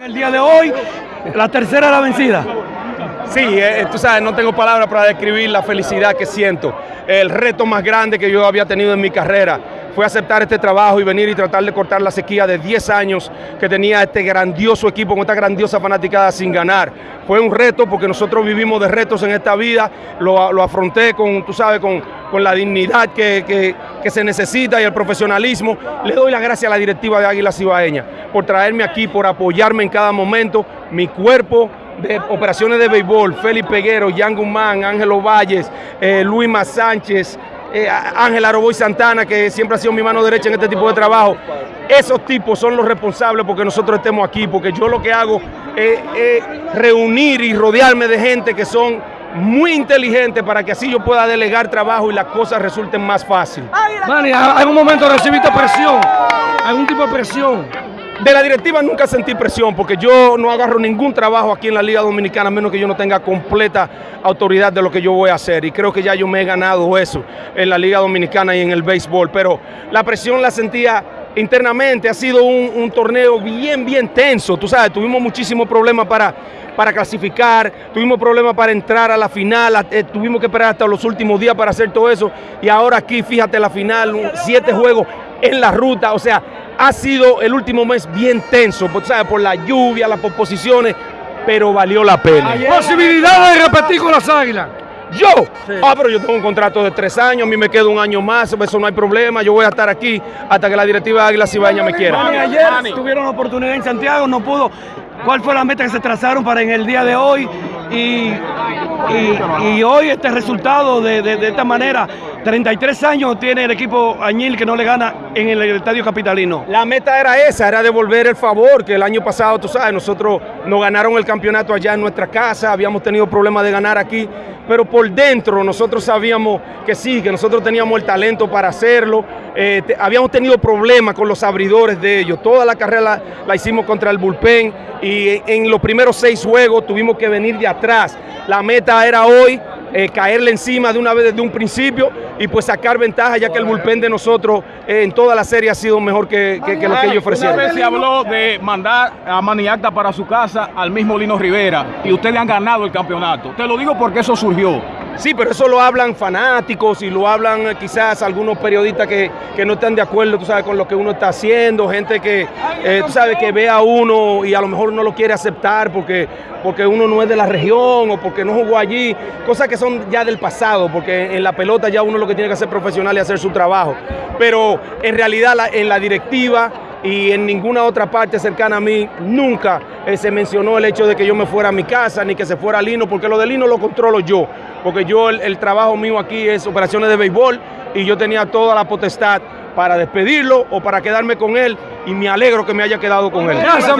El día de hoy, la tercera la vencida. Sí, eh, tú sabes, no tengo palabras para describir la felicidad que siento. El reto más grande que yo había tenido en mi carrera fue aceptar este trabajo y venir y tratar de cortar la sequía de 10 años que tenía este grandioso equipo con esta grandiosa fanaticada sin ganar. Fue un reto porque nosotros vivimos de retos en esta vida, lo, lo afronté con, tú sabes, con, con la dignidad que, que, se necesita y el profesionalismo. Le doy las gracias a la directiva de Águila Cibaeña por traerme aquí, por apoyarme en cada momento, mi cuerpo, de operaciones de béisbol, Félix Peguero, Jan Guzmán, Ángelo Valles, eh, Luis Más Sánchez, eh, Ángel Aroboy Santana, que siempre ha sido mi mano derecha en este tipo de trabajo. Esos tipos son los responsables porque nosotros estemos aquí, porque yo lo que hago es, reunir y rodearme de gente que son muy inteligentes para que así yo pueda delegar trabajo y las cosas resulten más fáciles. Manny, ¿hay un momento recibiste presión? ¿Algún tipo de presión? De la directiva nunca sentí presión porque yo no agarro ningún trabajo aquí en la Liga Dominicana a menos que yo no tenga completa autoridad de lo que yo voy a hacer. Y creo que ya yo me he ganado eso en la Liga Dominicana y en el béisbol, pero la presión la sentía internamente, ha sido un, torneo bien, bien tenso, tú sabes, tuvimos muchísimos problemas para, para clasificar, tuvimos problemas para entrar a la final, eh, tuvimos que esperar hasta los últimos días para hacer todo eso. Y ahora aquí, fíjate, la final, siete juegos en la ruta, o sea, ha sido el último mes bien tenso, ¿sabes? por la lluvia, las posiciones, pero valió la pena. ¿Posibilidad de repetir con las águilas? Yo, sí. ah, pero yo tengo un contrato de tres años, a mí me queda un año más, eso no hay problema, yo voy a estar aquí hasta que la directiva de Águila Cibaeña me quiera. Ayer tuvieron la oportunidad en Santiago, no pudo. ¿Cuál fue la meta que se trazaron para en el día de hoy? Y, y, hoy este resultado de, de, de, esta manera, 33 años tiene el equipo Añil que no le gana en el Estadio Capitalino. La meta era esa, era devolver el favor, que el año pasado, tú sabes, nosotros nos ganaron el campeonato allá en nuestra casa, habíamos tenido problemas de ganar aquí, pero por dentro nosotros sabíamos que sí, que nosotros teníamos el talento para hacerlo, eh, habíamos tenido problemas con los abridores de ellos, toda la carrera la, hicimos contra el bullpen y en los primeros seis juegos tuvimos que venir de atrás. La meta era hoy eh, caerle encima de una vez desde un principio y pues sacar ventaja ya que el bullpen de nosotros eh, en toda la serie ha sido mejor que lo que ellos ofrecieron. Una vez se habló de mandar a Maniacta para su casa al mismo Lino Rivera y ustedes han ganado el campeonato. Te lo digo porque eso surgió. Sí, pero eso lo hablan fanáticos y lo hablan quizás algunos periodistas que, que, no están de acuerdo, tú sabes, con lo que uno está haciendo, gente que, eh, tú sabes, que ve a uno y a lo mejor no lo quiere aceptar porque, porque uno no es de la región o porque no jugó allí, cosas que son ya del pasado, porque en la pelota ya uno lo que tiene que hacer profesional y hacer su trabajo. Pero en realidad en la directiva y en ninguna otra parte cercana a mí nunca eh, se mencionó el hecho de que yo me fuera a mi casa ni que se fuera a Lino, porque lo de Lino lo controlo yo, porque yo el, el trabajo mío aquí es operaciones de béisbol y yo tenía toda la potestad para despedirlo o para quedarme con él y me alegro que me haya quedado con él. Gracias,